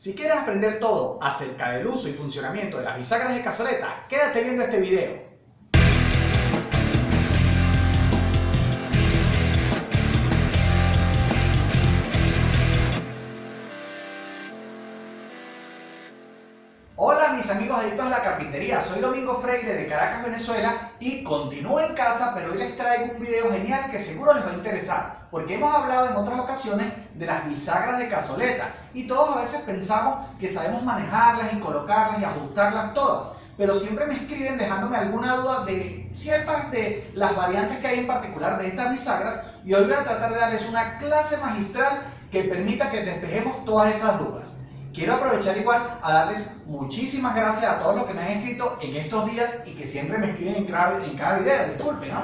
Si quieres aprender todo acerca del uso y funcionamiento de las bisagras de cazoleta, quédate viendo este video. Amigos adictos a la carpintería, soy Domingo Freire de Caracas, Venezuela y continúo en casa, pero hoy les traigo un video genial que seguro les va a interesar porque hemos hablado en otras ocasiones de las bisagras de cazoleta y todos a veces pensamos que sabemos manejarlas y colocarlas y ajustarlas todas pero siempre me escriben dejándome alguna duda de ciertas de las variantes que hay en particular de estas bisagras y hoy voy a tratar de darles una clase magistral que permita que despejemos todas esas dudas. Quiero aprovechar igual a darles muchísimas gracias a todos los que me han escrito en estos días y que siempre me escriben en cada, en cada video, disculpen, ¿no?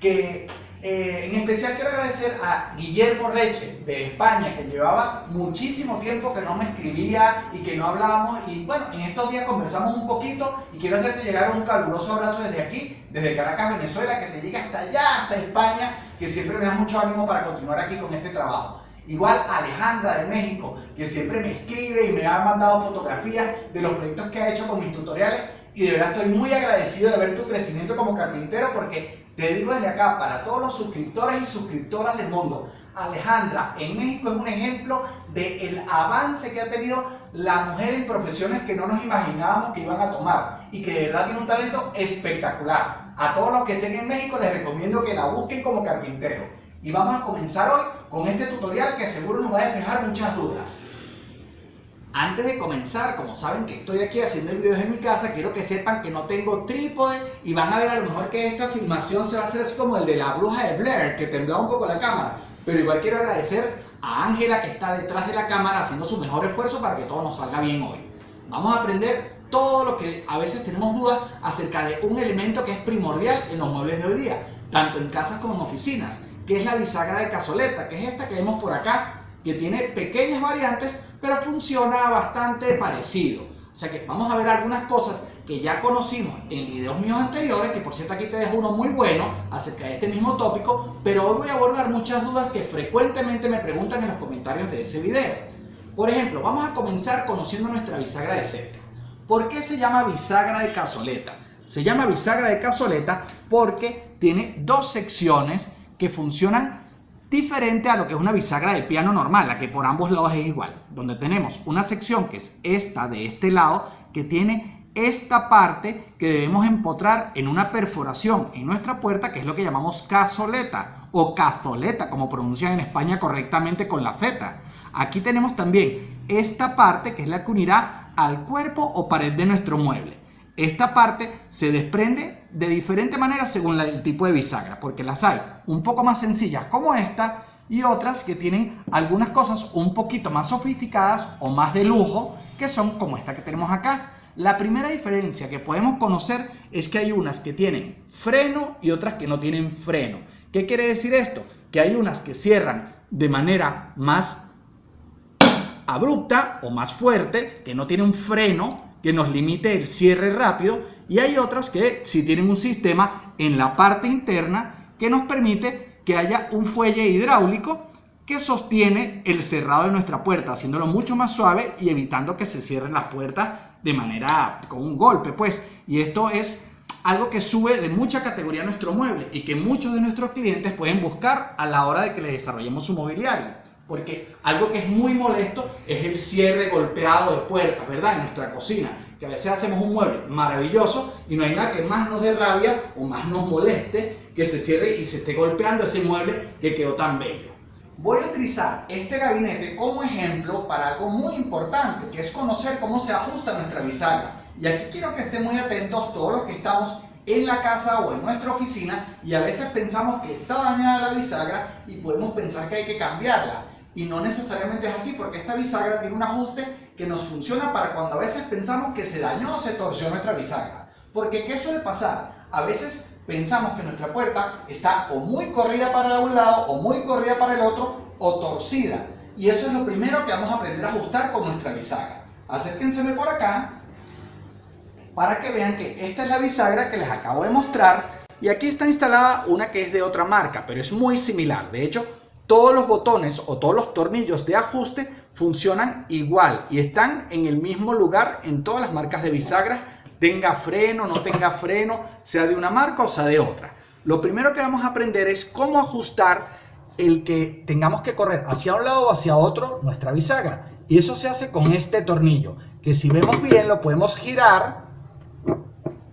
Que eh, en especial quiero agradecer a Guillermo Reche de España, que llevaba muchísimo tiempo que no me escribía y que no hablábamos. Y bueno, en estos días conversamos un poquito y quiero hacerte llegar un caluroso abrazo desde aquí, desde Caracas, Venezuela, que te llegue hasta allá, hasta España, que siempre me da mucho ánimo para continuar aquí con este trabajo. Igual Alejandra de México, que siempre me escribe y me ha mandado fotografías de los proyectos que ha hecho con mis tutoriales y de verdad estoy muy agradecido de ver tu crecimiento como carpintero porque te digo desde acá, para todos los suscriptores y suscriptoras del mundo, Alejandra en México es un ejemplo del avance que ha tenido la mujer en profesiones que no nos imaginábamos que iban a tomar y que de verdad tiene un talento espectacular. A todos los que estén en México les recomiendo que la busquen como carpintero. Y vamos a comenzar hoy con este tutorial que seguro nos va a despejar muchas dudas. Antes de comenzar, como saben que estoy aquí haciendo el video desde mi casa, quiero que sepan que no tengo trípode y van a ver a lo mejor que esta filmación se va a hacer así como el de la bruja de Blair, que temblaba un poco la cámara. Pero igual quiero agradecer a Ángela que está detrás de la cámara haciendo su mejor esfuerzo para que todo nos salga bien hoy. Vamos a aprender todo lo que a veces tenemos dudas acerca de un elemento que es primordial en los muebles de hoy día, tanto en casas como en oficinas que es la bisagra de cazoleta, que es esta que vemos por acá, que tiene pequeñas variantes, pero funciona bastante parecido. O sea que vamos a ver algunas cosas que ya conocimos en videos míos anteriores, que por cierto aquí te dejo uno muy bueno acerca de este mismo tópico, pero hoy voy a abordar muchas dudas que frecuentemente me preguntan en los comentarios de ese video. Por ejemplo, vamos a comenzar conociendo nuestra bisagra de seta. ¿Por qué se llama bisagra de cazoleta? Se llama bisagra de cazoleta porque tiene dos secciones que funcionan diferente a lo que es una bisagra de piano normal, la que por ambos lados es igual, donde tenemos una sección que es esta de este lado, que tiene esta parte que debemos empotrar en una perforación en nuestra puerta, que es lo que llamamos cazoleta o cazoleta, como pronuncian en España correctamente con la Z. Aquí tenemos también esta parte que es la que unirá al cuerpo o pared de nuestro mueble. Esta parte se desprende de diferente manera según el tipo de bisagra, porque las hay un poco más sencillas como esta y otras que tienen algunas cosas un poquito más sofisticadas o más de lujo, que son como esta que tenemos acá. La primera diferencia que podemos conocer es que hay unas que tienen freno y otras que no tienen freno. ¿Qué quiere decir esto? Que hay unas que cierran de manera más abrupta o más fuerte, que no tiene un freno que nos limite el cierre rápido y hay otras que si tienen un sistema en la parte interna que nos permite que haya un fuelle hidráulico que sostiene el cerrado de nuestra puerta, haciéndolo mucho más suave y evitando que se cierren las puertas de manera con un golpe, pues. Y esto es algo que sube de mucha categoría a nuestro mueble y que muchos de nuestros clientes pueden buscar a la hora de que les desarrollemos su mobiliario. Porque algo que es muy molesto es el cierre golpeado de puertas, ¿verdad? En nuestra cocina. Que a veces hacemos un mueble maravilloso y no hay nada que más nos dé rabia o más nos moleste que se cierre y se esté golpeando ese mueble que quedó tan bello. Voy a utilizar este gabinete como ejemplo para algo muy importante, que es conocer cómo se ajusta nuestra bisagra. Y aquí quiero que estén muy atentos todos los que estamos en la casa o en nuestra oficina y a veces pensamos que está dañada la bisagra y podemos pensar que hay que cambiarla. Y no necesariamente es así porque esta bisagra tiene un ajuste que nos funciona para cuando a veces pensamos que se dañó o se torció nuestra bisagra. Porque ¿qué suele pasar? A veces pensamos que nuestra puerta está o muy corrida para un lado o muy corrida para el otro o torcida. Y eso es lo primero que vamos a aprender a ajustar con nuestra bisagra. Acérquenseme por acá para que vean que esta es la bisagra que les acabo de mostrar y aquí está instalada una que es de otra marca, pero es muy similar. De hecho, todos los botones o todos los tornillos de ajuste funcionan igual y están en el mismo lugar en todas las marcas de bisagras, tenga freno, no tenga freno, sea de una marca o sea de otra. Lo primero que vamos a aprender es cómo ajustar el que tengamos que correr hacia un lado o hacia otro nuestra bisagra. Y eso se hace con este tornillo, que si vemos bien lo podemos girar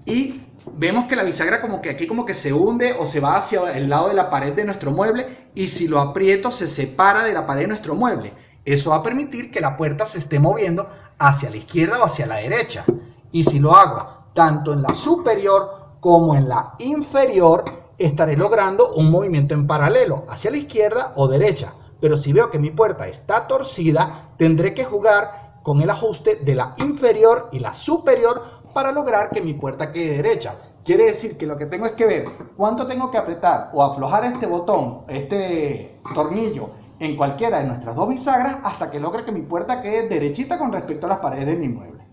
y vemos que la bisagra como que aquí como que se hunde o se va hacia el lado de la pared de nuestro mueble y si lo aprieto se separa de la pared de nuestro mueble. Eso va a permitir que la puerta se esté moviendo hacia la izquierda o hacia la derecha. Y si lo hago tanto en la superior como en la inferior, estaré logrando un movimiento en paralelo, hacia la izquierda o derecha. Pero si veo que mi puerta está torcida, tendré que jugar con el ajuste de la inferior y la superior para lograr que mi puerta quede derecha. Quiere decir que lo que tengo es que ver cuánto tengo que apretar o aflojar este botón, este tornillo en cualquiera de nuestras dos bisagras hasta que logre que mi puerta quede derechita con respecto a las paredes de mi mueble.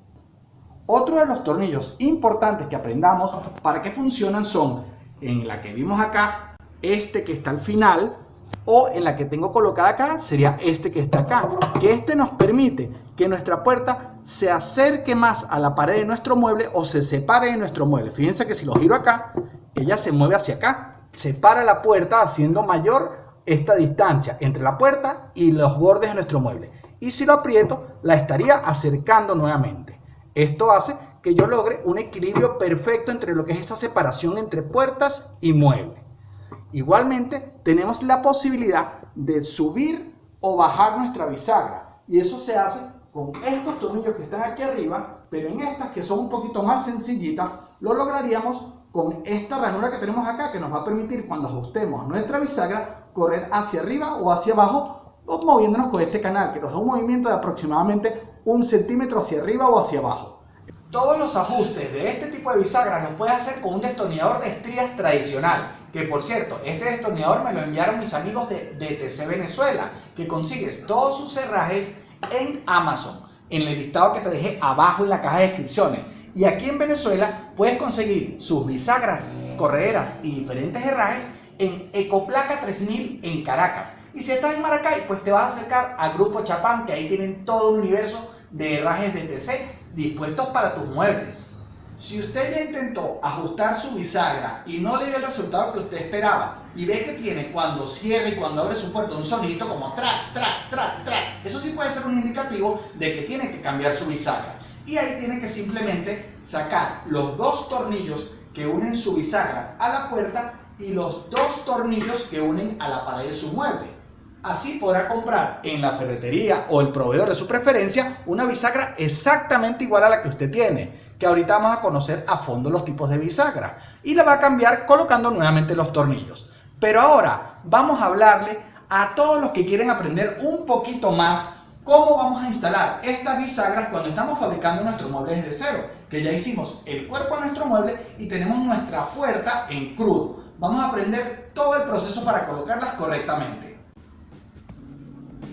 Otro de los tornillos importantes que aprendamos para que funcionan son en la que vimos acá, este que está al final, o en la que tengo colocada acá sería este que está acá, que este nos permite que nuestra puerta se acerque más a la pared de nuestro mueble o se separe de nuestro mueble. Fíjense que si lo giro acá, ella se mueve hacia acá, separa la puerta haciendo mayor esta distancia entre la puerta y los bordes de nuestro mueble. Y si lo aprieto, la estaría acercando nuevamente. Esto hace que yo logre un equilibrio perfecto entre lo que es esa separación entre puertas y mueble. Igualmente, tenemos la posibilidad de subir o bajar nuestra bisagra. Y eso se hace con estos tornillos que están aquí arriba, pero en estas que son un poquito más sencillitas, lo lograríamos con esta ranura que tenemos acá, que nos va a permitir cuando ajustemos nuestra bisagra, correr hacia arriba o hacia abajo o moviéndonos con este canal que nos da un movimiento de aproximadamente un centímetro hacia arriba o hacia abajo. Todos los ajustes de este tipo de bisagra los puedes hacer con un destornillador de estrías tradicional. Que por cierto, este destornillador me lo enviaron mis amigos de DTC Venezuela, que consigues todos sus herrajes en Amazon, en el listado que te dejé abajo en la caja de descripciones. Y aquí en Venezuela puedes conseguir sus bisagras, correderas y diferentes herrajes en Ecoplaca 3000 en Caracas. Y si estás en Maracay, pues te vas a acercar al Grupo Chapán, que ahí tienen todo un universo de herrajes de TC dispuestos para tus muebles. Si usted ya intentó ajustar su bisagra y no le dio el resultado que usted esperaba y ve que tiene cuando cierra y cuando abre su puerta un sonidito como track, track, track, track, eso sí puede ser un indicativo de que tiene que cambiar su bisagra. Y ahí tiene que simplemente sacar los dos tornillos que unen su bisagra a la puerta y los dos tornillos que unen a la pared de su mueble. Así podrá comprar en la ferretería o el proveedor de su preferencia una bisagra exactamente igual a la que usted tiene, que ahorita vamos a conocer a fondo los tipos de bisagra, y la va a cambiar colocando nuevamente los tornillos. Pero ahora vamos a hablarle a todos los que quieren aprender un poquito más cómo vamos a instalar estas bisagras cuando estamos fabricando nuestro mueble desde cero, que ya hicimos el cuerpo de nuestro mueble y tenemos nuestra puerta en crudo vamos a aprender todo el proceso para colocarlas correctamente.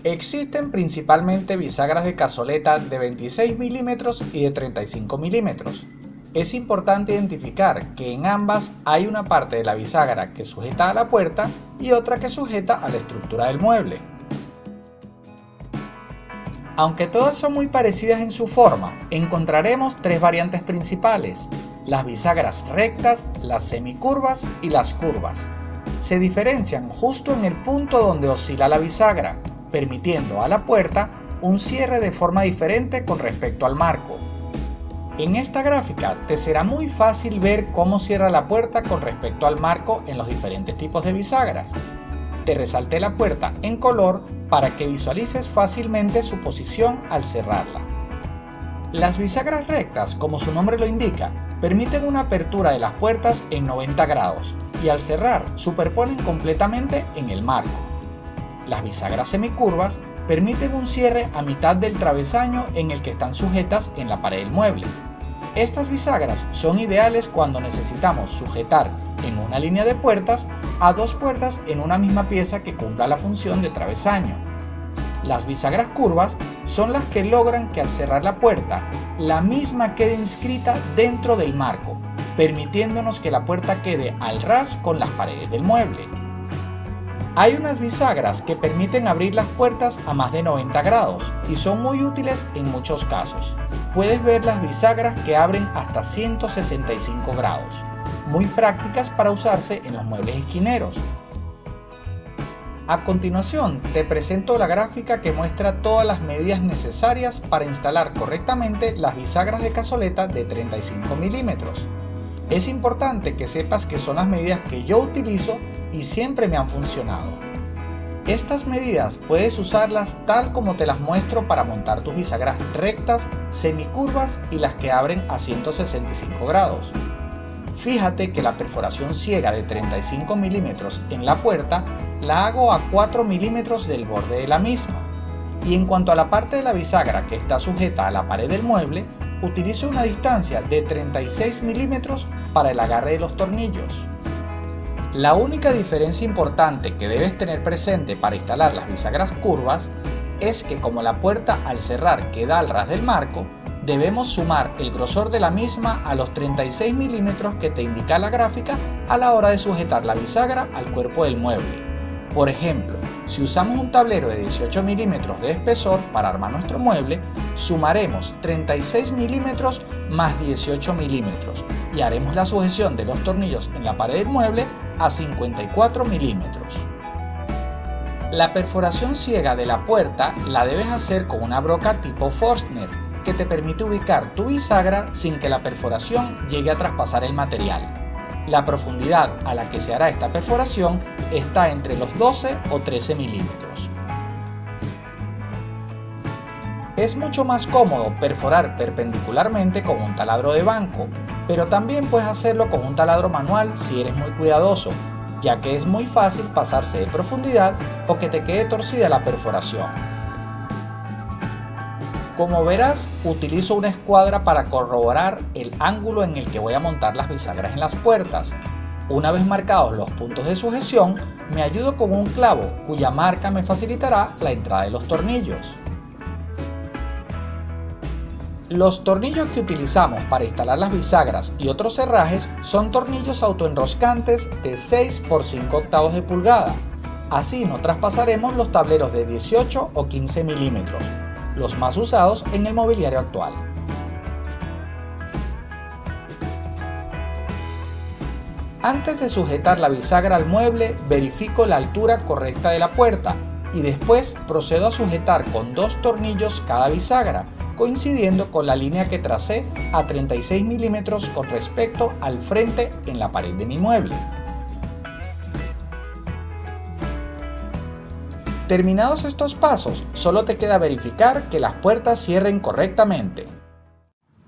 Existen principalmente bisagras de cazoleta de 26 milímetros y de 35 milímetros. Es importante identificar que en ambas hay una parte de la bisagra que sujeta a la puerta y otra que sujeta a la estructura del mueble. Aunque todas son muy parecidas en su forma, encontraremos tres variantes principales, las bisagras rectas, las semicurvas y las curvas. Se diferencian justo en el punto donde oscila la bisagra, permitiendo a la puerta un cierre de forma diferente con respecto al marco. En esta gráfica te será muy fácil ver cómo cierra la puerta con respecto al marco en los diferentes tipos de bisagras. Te resalté la puerta en color para que visualices fácilmente su posición al cerrarla. Las bisagras rectas, como su nombre lo indica, permiten una apertura de las puertas en 90 grados y al cerrar superponen completamente en el marco. Las bisagras semicurvas permiten un cierre a mitad del travesaño en el que están sujetas en la pared del mueble. Estas bisagras son ideales cuando necesitamos sujetar en una línea de puertas a dos puertas en una misma pieza que cumpla la función de travesaño. Las bisagras curvas son las que logran que al cerrar la puerta, la misma quede inscrita dentro del marco, permitiéndonos que la puerta quede al ras con las paredes del mueble. Hay unas bisagras que permiten abrir las puertas a más de 90 grados y son muy útiles en muchos casos. Puedes ver las bisagras que abren hasta 165 grados, muy prácticas para usarse en los muebles esquineros. A continuación te presento la gráfica que muestra todas las medidas necesarias para instalar correctamente las bisagras de cazoleta de 35 milímetros. Es importante que sepas que son las medidas que yo utilizo y siempre me han funcionado. Estas medidas puedes usarlas tal como te las muestro para montar tus bisagras rectas, semicurvas y las que abren a 165 grados. Fíjate que la perforación ciega de 35 milímetros en la puerta la hago a 4 milímetros del borde de la misma. Y en cuanto a la parte de la bisagra que está sujeta a la pared del mueble, utilizo una distancia de 36 milímetros para el agarre de los tornillos. La única diferencia importante que debes tener presente para instalar las bisagras curvas es que como la puerta al cerrar queda al ras del marco, debemos sumar el grosor de la misma a los 36 milímetros que te indica la gráfica a la hora de sujetar la bisagra al cuerpo del mueble. Por ejemplo, si usamos un tablero de 18 milímetros de espesor para armar nuestro mueble, sumaremos 36 milímetros más 18 milímetros y haremos la sujeción de los tornillos en la pared del mueble a 54 milímetros. La perforación ciega de la puerta la debes hacer con una broca tipo Forstner que te permite ubicar tu bisagra sin que la perforación llegue a traspasar el material. La profundidad a la que se hará esta perforación está entre los 12 o 13 milímetros. Es mucho más cómodo perforar perpendicularmente con un taladro de banco, pero también puedes hacerlo con un taladro manual si eres muy cuidadoso, ya que es muy fácil pasarse de profundidad o que te quede torcida la perforación. Como verás, utilizo una escuadra para corroborar el ángulo en el que voy a montar las bisagras en las puertas. Una vez marcados los puntos de sujeción, me ayudo con un clavo cuya marca me facilitará la entrada de los tornillos. Los tornillos que utilizamos para instalar las bisagras y otros cerrajes son tornillos autoenroscantes de 6 por 5 octavos de pulgada. Así no traspasaremos los tableros de 18 o 15 milímetros los más usados en el mobiliario actual. Antes de sujetar la bisagra al mueble, verifico la altura correcta de la puerta y después procedo a sujetar con dos tornillos cada bisagra, coincidiendo con la línea que tracé a 36 milímetros con respecto al frente en la pared de mi mueble. Terminados estos pasos, solo te queda verificar que las puertas cierren correctamente.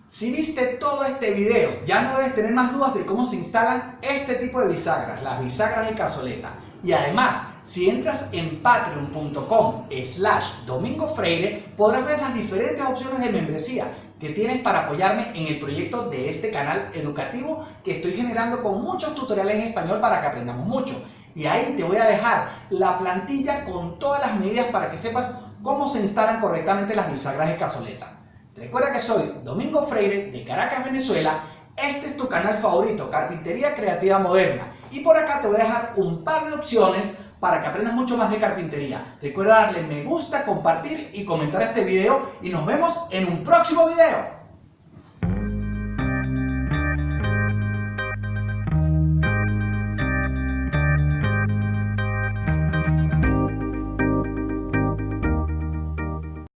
Si viste todo este video, ya no debes tener más dudas de cómo se instalan este tipo de bisagras, las bisagras de cazoleta. Y además, si entras en patreon.com slash domingo freire, podrás ver las diferentes opciones de membresía que tienes para apoyarme en el proyecto de este canal educativo que estoy generando con muchos tutoriales en español para que aprendamos mucho. Y ahí te voy a dejar la plantilla con todas las medidas para que sepas cómo se instalan correctamente las bisagras de cazoleta. Recuerda que soy Domingo Freire de Caracas, Venezuela. Este es tu canal favorito, Carpintería Creativa Moderna. Y por acá te voy a dejar un par de opciones para que aprendas mucho más de carpintería. Recuerda darle me gusta, compartir y comentar este video y nos vemos en un próximo video.